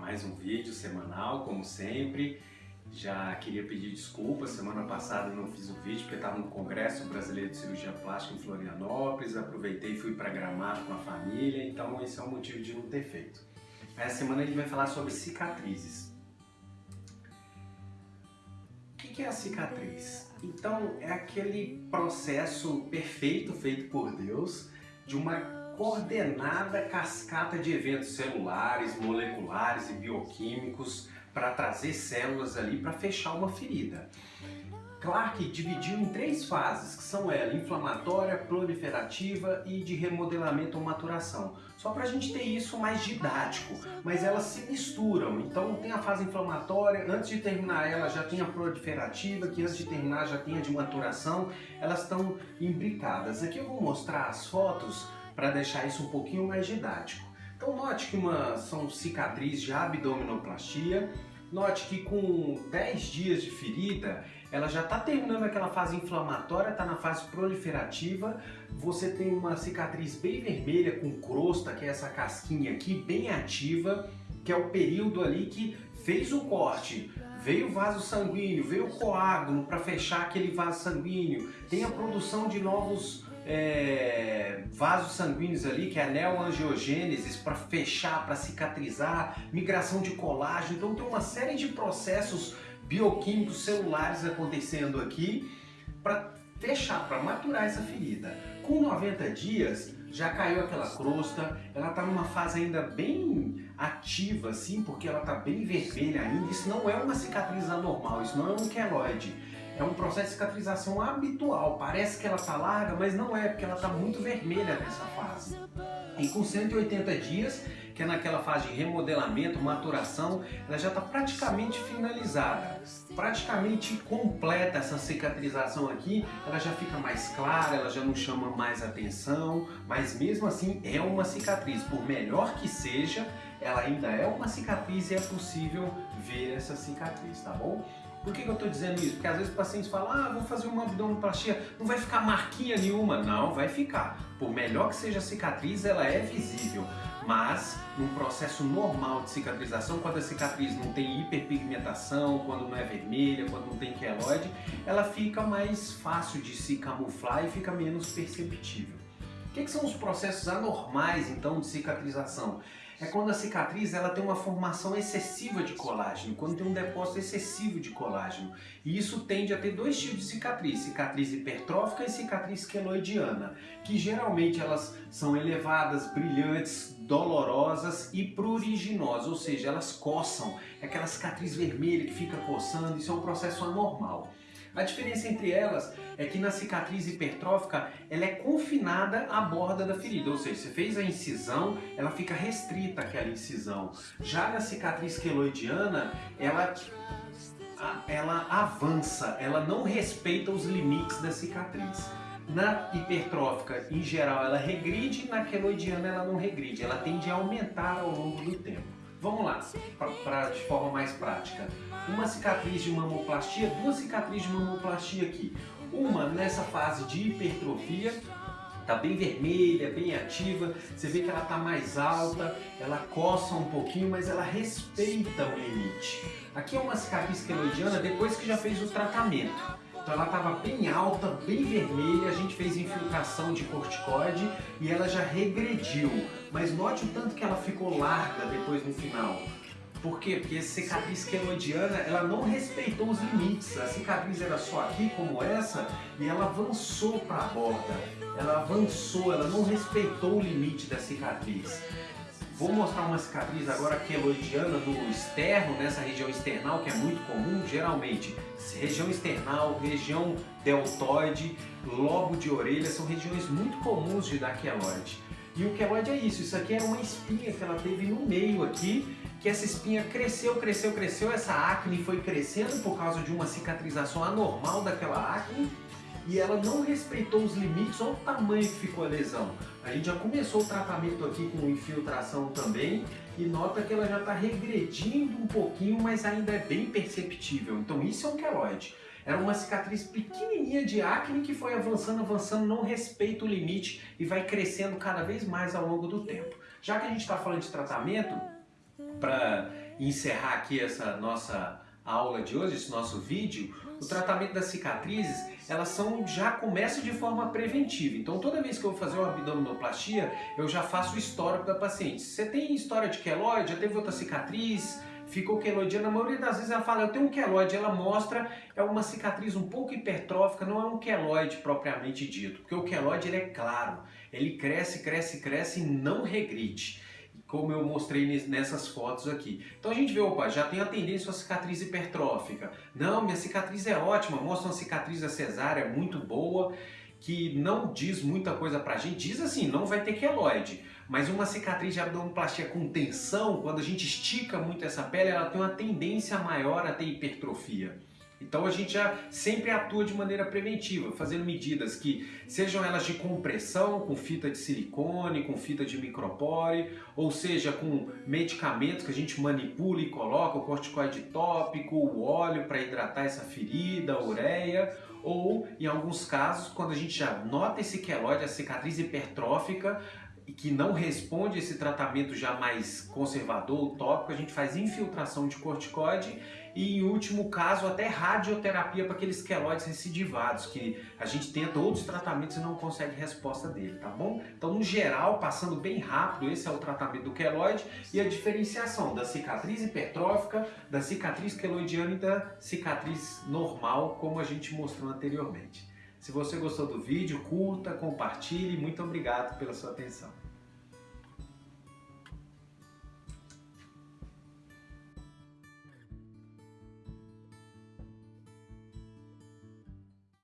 mais um vídeo semanal, como sempre. Já queria pedir desculpas, semana passada não fiz o vídeo porque estava no Congresso Brasileiro de Cirurgia Plástica em Florianópolis, aproveitei e fui para Gramado com a família, então esse é o motivo de não ter feito. Essa semana a gente vai falar sobre cicatrizes. O que é a cicatriz? Então, é aquele processo perfeito feito por Deus de uma coordenada cascata de eventos celulares, moleculares e bioquímicos para trazer células ali para fechar uma ferida. Clark dividiu em três fases, que são ela, inflamatória, proliferativa e de remodelamento ou maturação. Só para a gente ter isso mais didático, mas elas se misturam. Então tem a fase inflamatória, antes de terminar ela já tem a proliferativa, que antes de terminar já tem a de maturação, elas estão imbricadas. Aqui eu vou mostrar as fotos para deixar isso um pouquinho mais didático. Então note que uma, são cicatrizes de abdominoplastia, note que com 10 dias de ferida, ela já está terminando aquela fase inflamatória, está na fase proliferativa, você tem uma cicatriz bem vermelha com crosta, que é essa casquinha aqui, bem ativa, que é o período ali que fez o corte, veio o vaso sanguíneo, veio o coágulo para fechar aquele vaso sanguíneo, tem a produção de novos é, vasos sanguíneos ali, que é a neoangiogênese, para fechar, para cicatrizar, migração de colágeno. Então tem uma série de processos bioquímicos celulares acontecendo aqui para fechar, para maturar essa ferida. Com 90 dias, já caiu aquela crosta, ela está numa fase ainda bem ativa, assim, porque ela está bem vermelha ainda. Isso não é uma cicatriz anormal, isso não é um queloide é um processo de cicatrização habitual. Parece que ela está larga, mas não é, porque ela está muito vermelha nessa fase. E com 180 dias, que é naquela fase de remodelamento, maturação, ela já está praticamente finalizada, praticamente completa essa cicatrização aqui, ela já fica mais clara, ela já não chama mais atenção, mas mesmo assim é uma cicatriz, por melhor que seja, ela ainda é uma cicatriz e é possível ver essa cicatriz, tá bom? Por que, que eu estou dizendo isso? Porque às vezes pacientes falam, ah, vou fazer uma abdominoplastia, não vai ficar marquinha nenhuma. Não, vai ficar. Por melhor que seja a cicatriz, ela é visível. Mas, num processo normal de cicatrização, quando a cicatriz não tem hiperpigmentação, quando não é vermelha, quando não tem queloide, ela fica mais fácil de se camuflar e fica menos perceptível. O que, que são os processos anormais, então, de cicatrização? é quando a cicatriz ela tem uma formação excessiva de colágeno, quando tem um depósito excessivo de colágeno. E isso tende a ter dois tipos de cicatriz, cicatriz hipertrófica e cicatriz queloidiana, que geralmente elas são elevadas, brilhantes, dolorosas e pruriginosas, ou seja, elas coçam, é aquela cicatriz vermelha que fica coçando, isso é um processo anormal. A diferença entre elas é que na cicatriz hipertrófica ela é confinada à borda da ferida, ou seja, você fez a incisão, ela fica restrita àquela incisão. Já na cicatriz queloidiana, ela ela avança, ela não respeita os limites da cicatriz. Na hipertrófica, em geral, ela regride, na queloidiana ela não regride, ela tende a aumentar ao longo do tempo. Vamos lá, pra, pra, de forma mais prática. Uma cicatriz de mamoplastia, duas cicatrizes de mamoplastia aqui. Uma nessa fase de hipertrofia, tá bem vermelha, bem ativa, você vê que ela tá mais alta, ela coça um pouquinho, mas ela respeita o limite. Aqui é uma cicatriz queloidiana depois que já fez o tratamento. Então ela estava bem alta, bem vermelha, a gente fez infiltração de corticoide e ela já regrediu. Mas note o tanto que ela ficou larga depois no final. Por quê? Porque a cicatriz queloidiana, ela não respeitou os limites. A cicatriz era só aqui, como essa, e ela avançou para a borda. Ela avançou, ela não respeitou o limite da cicatriz. Vou mostrar uma cicatriz agora queloidiana do externo, nessa região external, que é muito comum, geralmente. Região external, região deltoide, lobo de orelha, são regiões muito comuns de dar queloide. E o queloide é isso, isso aqui era uma espinha que ela teve no meio aqui, que essa espinha cresceu, cresceu, cresceu, essa acne foi crescendo por causa de uma cicatrização anormal daquela acne, e ela não respeitou os limites, olha o tamanho que ficou a lesão. A gente já começou o tratamento aqui com infiltração também e nota que ela já está regredindo um pouquinho, mas ainda é bem perceptível. Então isso é um queloide. Era uma cicatriz pequenininha de acne que foi avançando, avançando, não respeita o limite e vai crescendo cada vez mais ao longo do tempo. Já que a gente está falando de tratamento, para encerrar aqui essa nossa aula de hoje, esse nosso vídeo, o tratamento das cicatrizes, elas são já começam de forma preventiva. Então toda vez que eu vou fazer uma abdominoplastia, eu já faço o histórico da paciente. Você tem história de queloide, já teve outra cicatriz, ficou queloidia, na maioria das vezes ela fala, eu tenho um queloide, ela mostra, é uma cicatriz um pouco hipertrófica, não é um queloide propriamente dito, porque o queloide ele é claro, ele cresce, cresce, cresce e não regride como eu mostrei nessas fotos aqui. Então a gente vê, opa, já tem a tendência a cicatriz hipertrófica. Não, minha cicatriz é ótima, mostra uma cicatriz da cesárea muito boa, que não diz muita coisa pra gente. Diz assim, não vai ter queloide, mas uma cicatriz de abdominoplastia com tensão, quando a gente estica muito essa pele, ela tem uma tendência maior a ter hipertrofia. Então a gente já sempre atua de maneira preventiva, fazendo medidas que sejam elas de compressão, com fita de silicone, com fita de micropore, ou seja, com medicamentos que a gente manipula e coloca, o corticoide tópico, o óleo para hidratar essa ferida, a ureia, ou em alguns casos, quando a gente já nota esse queloide, a cicatriz hipertrófica, e que não responde esse tratamento já mais conservador, tópico, a gente faz infiltração de corticoide e em último caso até radioterapia para aqueles queloides recidivados, que a gente tenta outros tratamentos e não consegue resposta dele, tá bom? Então, no geral, passando bem rápido, esse é o tratamento do queloide e a diferenciação da cicatriz hipertrófica, da cicatriz queloidiana e da cicatriz normal, como a gente mostrou anteriormente. Se você gostou do vídeo, curta, compartilhe. Muito obrigado pela sua atenção.